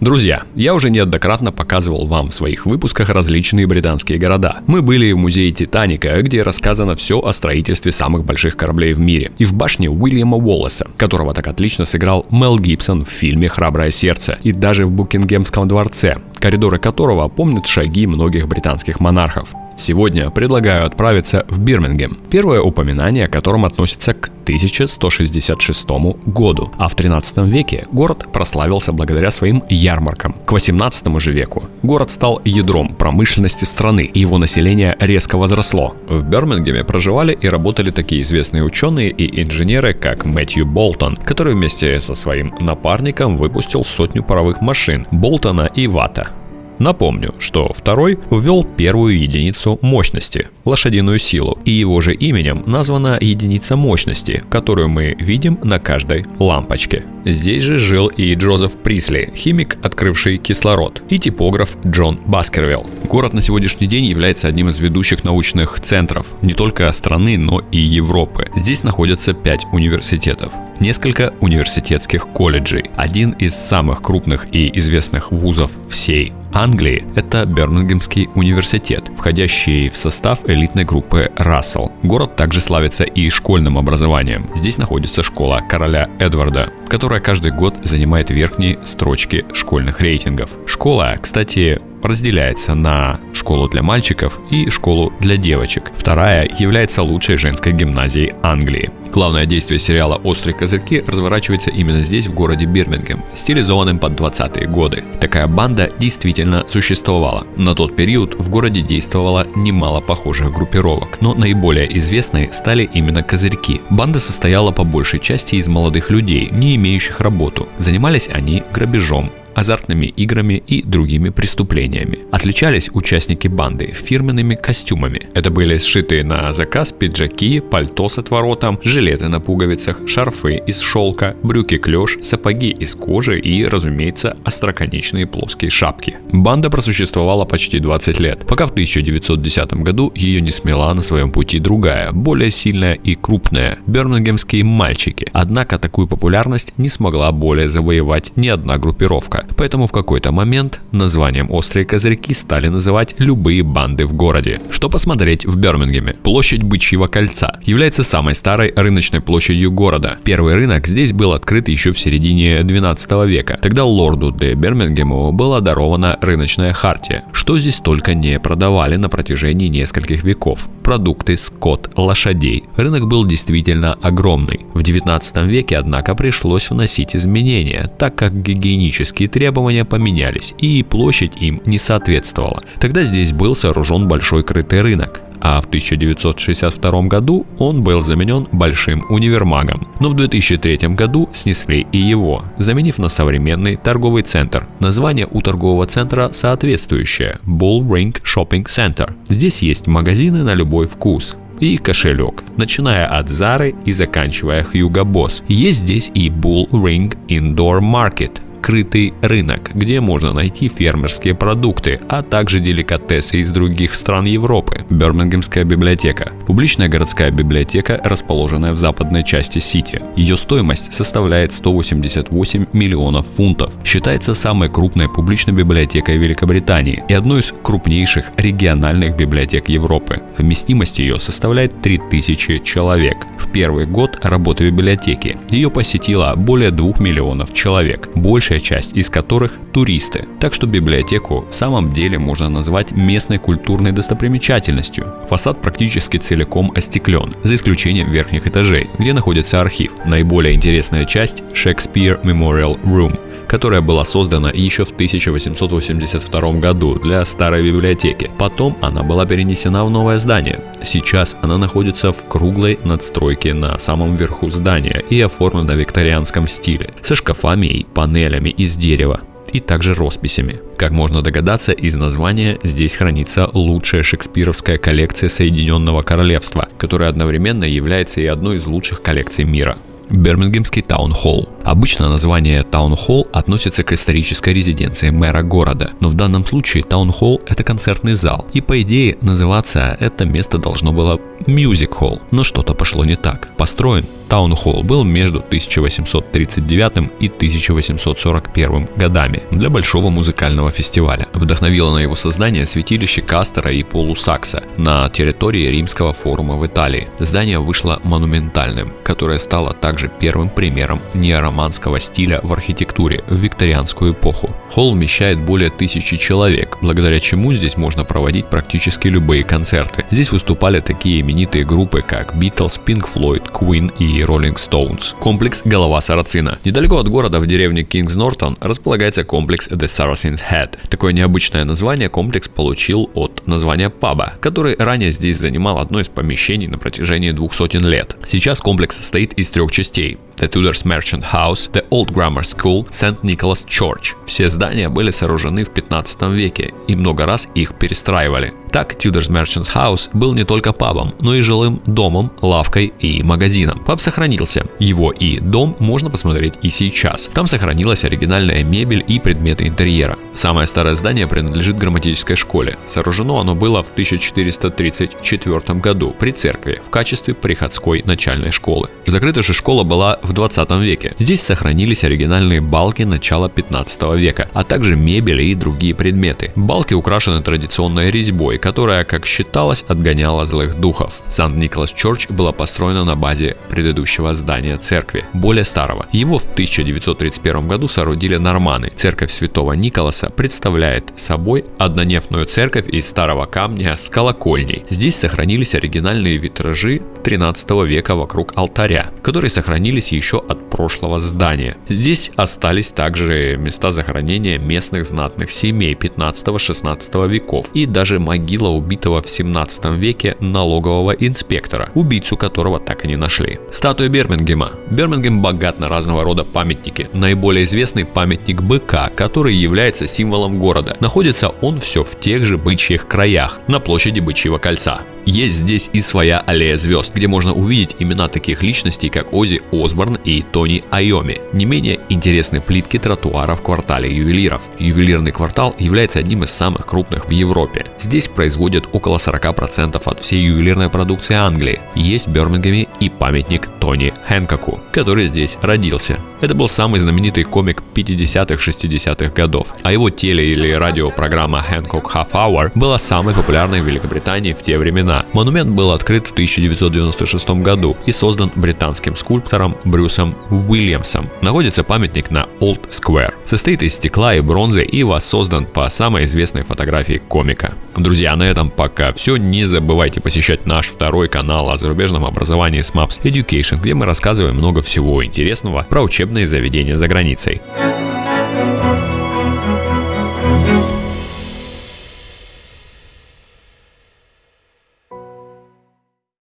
Друзья, я уже неоднократно показывал вам в своих выпусках различные британские города. Мы были в музее Титаника, где рассказано все о строительстве самых больших кораблей в мире, и в башне Уильяма Уоллеса, которого так отлично сыграл Мел Гибсон в фильме «Храброе сердце», и даже в Букингемском дворце, коридоры которого помнят шаги многих британских монархов. Сегодня предлагаю отправиться в Бирмингем, первое упоминание о котором относится к 1166 году, а в 13 веке город прославился благодаря своим ярмаркам. К 18 же веку город стал ядром промышленности страны, и его население резко возросло. В Бирмингеме проживали и работали такие известные ученые и инженеры, как Мэтью Болтон, который вместе со своим напарником выпустил сотню паровых машин Болтона и Вата. Напомню, что второй ввел первую единицу мощности – лошадиную силу, и его же именем названа единица мощности, которую мы видим на каждой лампочке. Здесь же жил и Джозеф Присли, химик, открывший кислород, и типограф Джон Баскервилл. Город на сегодняшний день является одним из ведущих научных центров не только страны, но и Европы. Здесь находятся пять университетов, несколько университетских колледжей. Один из самых крупных и известных вузов всей Англии – это Бирмингемский университет, входящий в состав элитной группы Рассел. Город также славится и школьным образованием. Здесь находится школа короля Эдварда, которая каждый год занимает верхние строчки школьных рейтингов. Школа, кстати, разделяется на школу для мальчиков и школу для девочек. Вторая является лучшей женской гимназией Англии. Главное действие сериала «Острые козырьки» разворачивается именно здесь, в городе Бирмингем, стилизованным под 20-е годы. Такая банда действительно существовала. На тот период в городе действовало немало похожих группировок, но наиболее известные стали именно козырьки. Банда состояла по большей части из молодых людей, не имеющих работу. Занимались они грабежом, азартными играми и другими преступлениями. Отличались участники банды фирменными костюмами. Это были сшитые на заказ пиджаки, пальто с отворотом, жилеты на пуговицах, шарфы из шелка, брюки клеш, сапоги из кожи и, разумеется, остроконечные плоские шапки. Банда просуществовала почти 20 лет, пока в 1910 году ее не смела на своем пути другая, более сильная и крупная – бирмингемские мальчики. Однако такую популярность не смогла более завоевать ни одна группировка поэтому в какой-то момент названием «Острые козырьки» стали называть любые банды в городе. Что посмотреть в Бирмингеме? Площадь Бычьего кольца является самой старой рыночной площадью города. Первый рынок здесь был открыт еще в середине 12 века. Тогда лорду де Бирмингему была дарована рыночная хартия, что здесь только не продавали на протяжении нескольких веков. Продукты, скот, лошадей. Рынок был действительно огромный. В 19 веке, однако, пришлось вносить изменения, так как гигиенические требования поменялись и площадь им не соответствовала. Тогда здесь был сооружен большой крытый рынок а в 1962 году он был заменен большим универмагом. Но в 2003 году снесли и его, заменив на современный торговый центр. Название у торгового центра соответствующее – Bull Ring Shopping Center. Здесь есть магазины на любой вкус, и кошелек, начиная от Zara и заканчивая Hugo Boss. Есть здесь и Bull Ring Indoor Market, открытый рынок, где можно найти фермерские продукты, а также деликатесы из других стран Европы. Бирмингемская библиотека. Публичная городская библиотека, расположенная в западной части Сити. Ее стоимость составляет 188 миллионов фунтов. Считается самой крупной публичной библиотекой Великобритании и одной из крупнейших региональных библиотек Европы. Вместимость ее составляет 3000 человек. В первый год работы библиотеки ее посетило более 2 миллионов человек. Больше большая часть из которых туристы. Так что библиотеку в самом деле можно назвать местной культурной достопримечательностью. Фасад практически целиком остеклен, за исключением верхних этажей, где находится архив. Наиболее интересная часть – Shakespeare Memorial Room – которая была создана еще в 1882 году для старой библиотеки. Потом она была перенесена в новое здание. Сейчас она находится в круглой надстройке на самом верху здания и оформлена в викторианском стиле, со шкафами и панелями из дерева и также росписями. Как можно догадаться, из названия здесь хранится лучшая шекспировская коллекция Соединенного Королевства, которая одновременно является и одной из лучших коллекций мира. Бирмингемский таун-холл. Обычно название таун-холл относится к исторической резиденции мэра города, но в данном случае таун-холл – это концертный зал, и по идее называться это место должно было мюзик-холл, но что-то пошло не так. Построен Таун-холл был между 1839 и 1841 годами для большого музыкального фестиваля. Вдохновило на его создание святилище Кастора и Поллукса на территории Римского форума в Италии. Здание вышло монументальным, которое стало также первым примером неороманского стиля в архитектуре в викторианскую эпоху. Холл вмещает более тысячи человек, благодаря чему здесь можно проводить практически любые концерты. Здесь выступали такие именитые группы, как Beatles, Pink Floyd, Queen и Rolling Stones. Комплекс «Голова Сарацина». Недалеко от города в деревне Кингс Нортон располагается комплекс The Saracen's Head. Такое необычное название комплекс получил от названия паба, который ранее здесь занимал одно из помещений на протяжении двух сотен лет. Сейчас комплекс состоит из трех частей. The Tudors Merchant House, The Old Grammar School, St. Nicholas Church. Все здания были сооружены в 15 веке и много раз их перестраивали. Так, Tudors Merchants House был не только пабом, но и жилым домом, лавкой и магазином. Паб сохранился. Его и дом можно посмотреть и сейчас. Там сохранилась оригинальная мебель и предметы интерьера. Самое старое здание принадлежит грамматической школе. Сооружено оно было в 1434 году при церкви в качестве приходской начальной школы. Закрыта же школа была в 20 веке. Здесь сохранились оригинальные балки начала 15 века, а также мебель и другие предметы. Балки украшены традиционной резьбой, которая, как считалось, отгоняла злых духов. Сант-Николас Чорч была построена на базе предыдущего здания церкви, более старого. Его в 1931 году соорудили норманы. Церковь Святого Николаса представляет собой однонефную церковь из старого камня с колокольней. Здесь сохранились оригинальные витражи 13 века вокруг алтаря, которые сохранились еще от прошлого здания. Здесь остались также места захоронения местных знатных семей 15-16 веков и даже могила убитого в 17 веке налогового инспектора, убийцу которого так и не нашли. Статуя Бирмингема. Бирмингем богат на разного рода памятники. Наиболее известный памятник быка, который является символом города. Находится он все в тех же бычьих краях, на площади Бычьего кольца. Есть здесь и своя аллея звезд, где можно увидеть имена таких личностей, как Ози Осборн и Тони Айоми. Не менее интересны плитки тротуара в квартале ювелиров. Ювелирный квартал является одним из самых крупных в Европе. Здесь производят около 40% от всей ювелирной продукции Англии. Есть в Бирмингеме и памятник Тони Хэнкоку, который здесь родился. Это был самый знаменитый комик 50-60-х годов, а его теле- или радиопрограмма Hancock Half Hour была самой популярной в Великобритании в те времена. Монумент был открыт в 1996 году и создан британским скульптором Брюсом Уильямсом. Находится памятник на Old Square. Состоит из стекла и бронзы и воссоздан по самой известной фотографии комика. Друзья, на этом пока все. Не забывайте посещать наш второй канал о зарубежном образовании с Maps Education, где мы рассказываем много всего интересного про учебные заведения за границей.